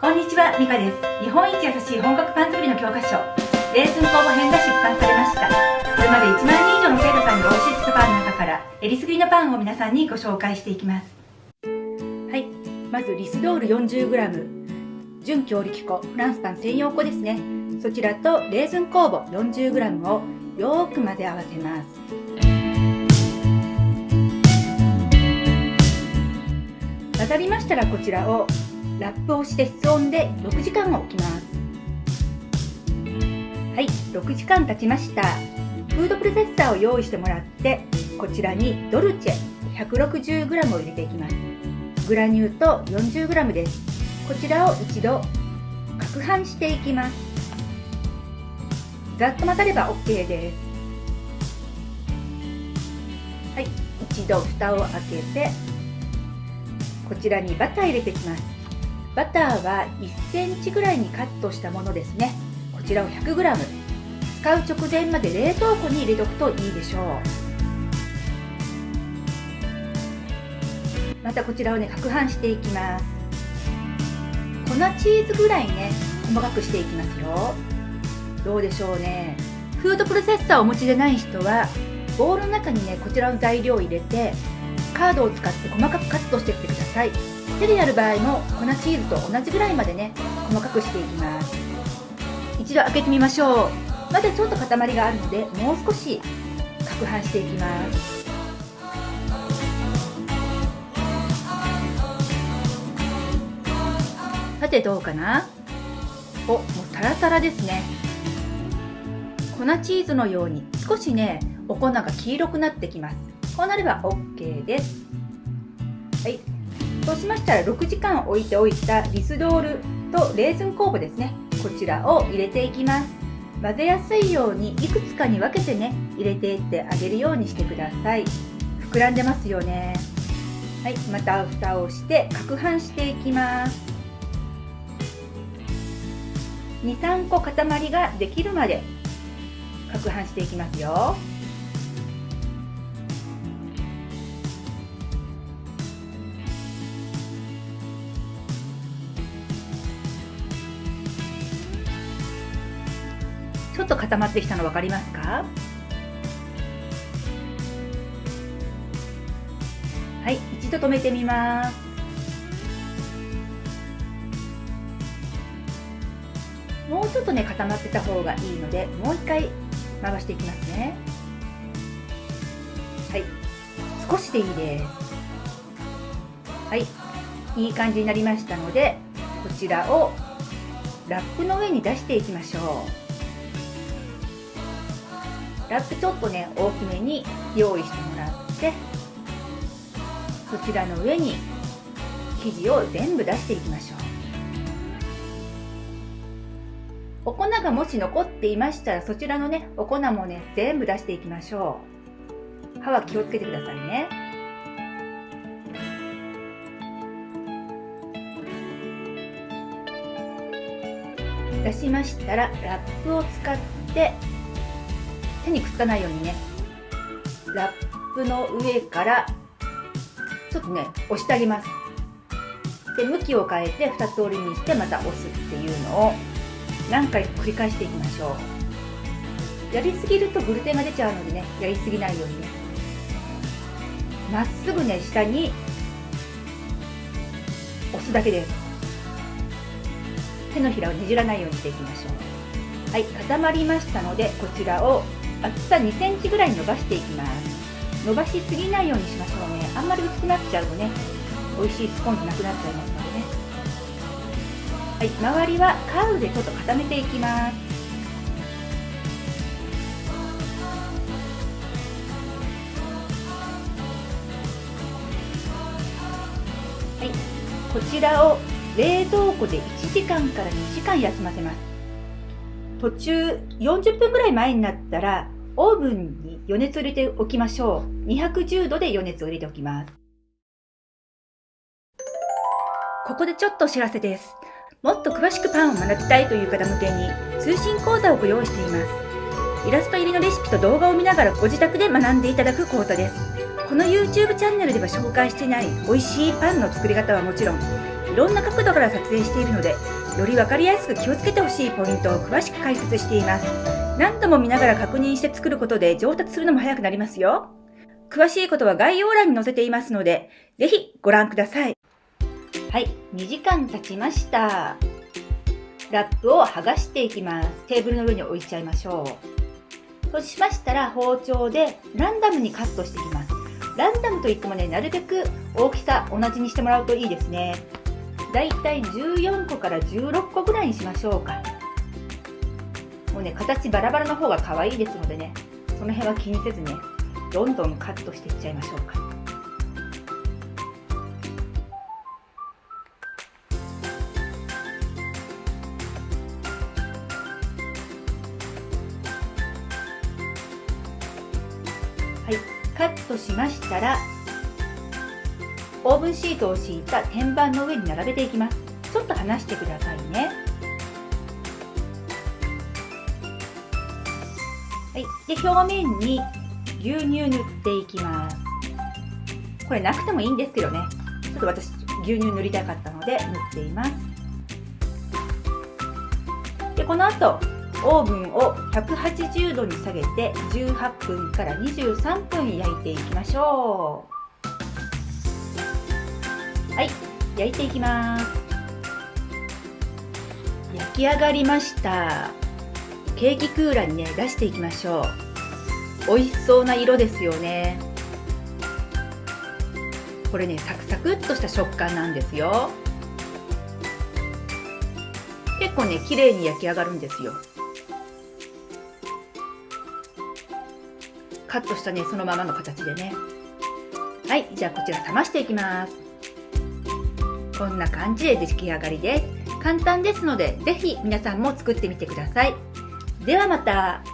こんにちは、ミカです。日本一優しい本格パン作りの教科書、レーズン工房編が出版されました。これまで1万人以上の生徒さんにお教えしたパンの中から、えりすぐりのパンを皆さんにご紹介していきます。はい、まずリスドール 40g、純強力粉、フランスパン専用粉ですね。そちらとレーズン酵母 40g をよく混ぜ合わせます。混ざりましたらこちらをラップをして室温で6時間置きます。はい6時間経ちました。フードプロセッサーを用意してもらってこちらにドルチェ 160g を入れていきます。グラニュー糖 40g です。こちらを一度攪拌していきます。ざっと混ざれば OK です。はい一度蓋を開けてこちらにバター入れていきます。バターは1センチぐらいにカットしたものですね。こちらを 100g 使う直前まで冷凍庫に入れておくといいでしょう。またこちらをね攪拌していきます。粉チーズぐらいね細かくしていきますよ。どうでしょうね。フードプロセッサーをお持ちでない人はボウルの中にねこちらの材料を入れてカードを使って細かくカットしていってください。手でやる場合も粉チーズと同じぐらいまでね細かくしていきます。一度開けてみましょう。まだちょっと塊があるのでもう少し攪拌していきます。さてどうかな？おもうサラサラですね。粉チーズのように少しねお粉が黄色くなってきます。こうなれば OK です。はい。そうしましたら6時間置いておいたリスドールとレーズン酵母ですね。こちらを入れていきます。混ぜやすいようにいくつかに分けてね入れていってあげるようにしてください。膨らんでますよね。はいまた蓋をして攪拌していきます。23個塊ができるまで攪拌していきますよ。っと固まってきたの分かりますか？はい一度止めてみます。もうちょっとね固まってた方がいいのでもう一回回していきますね。はい少しでいいです。はいいい感じになりましたのでこちらをラップの上に出していきましょう。ラップちょっとね大きめに用意してもらってこちらの上に生地を全部出していきましょう。お粉がもし残っていましたらそちらのねお粉もね全部出していきましょう。歯は気をつけてくださいね。出しましたらラップを使って手にくっつかないようにね。ラップの上からちょっとね押してあげます。で向きを変えて2つ折りにしてまた押すっていうのを何回繰り返していきましょう。やりすぎるとグルテンが出ちゃうのでねやりすぎないようにね。まっすぐね下に押すだけです。手のひらをねじらないようにしていきましょう。はい固まりましたのでこちらを厚さ2センチぐらい伸ばしていきます。伸ばしすぎないようにしましょうね。あんまり薄くなっちゃうとね美味しいスコーンじゃなくなっちゃいますのでね。はい周りはカーブでちょっと固めていきます。はいこちらを冷蔵庫で1時間から2時間休ませます。途中40分ぐらい前になったらオーブンに余熱を入れておきましょう。210度で余熱を入れておきます。ここでちょっとお知らせです。もっと詳しくパンを学びたいという方向けに通信講座をご用意しています。イラスト入りのレシピと動画を見ながらご自宅で学んでいただく講座です。この YouTube チャンネルでは紹介していない美味しいパンの作り方はもちろん、いろんな角度から撮影しているのでより分かりやすく気をつけてほしいポイントを詳しく解説しています何度も見ながら確認して作ることで上達するのも早くなりますよ。詳しいことは概要欄に載せていますのでぜひご覧ください。はい2時間経ちました。ラップを剥がしていきます。テーブルの上に置いちゃいましょう。そうしましたら包丁でランダムにカットしていきます。ランダムといってもねなるべく大きさ同じにしてもらうといいですね。だいたい14個から16個ぐらいにしましょうか。もうね形バラバラの方が可愛いですのでねその辺は気にせずねどんどんカットしていっちゃいましょうか。はいカットしましたらオーブンシートを敷いた天板の上に並べていきます。ちょっと離してくださいね。はい。で表面に牛乳塗っていきます。これなくてもいいんですけどね。ちょっと私牛乳塗りたかったので塗っています。でこの後オーブンを180度に下げて18分から23分焼いていきましょう。はい。焼いていきます。焼き上がりました。ケーキクーラーにね出していきましょう。美味しそうな色ですよね。これねサクサクっとした食感なんですよ。結構ね綺麗に焼き上がるんですよ。カットしたねそのままの形でね。はいじゃあこちら冷ましていきます。こんな感じで出来上がりです。簡単ですので是非皆さんも作ってみてください。ではまた。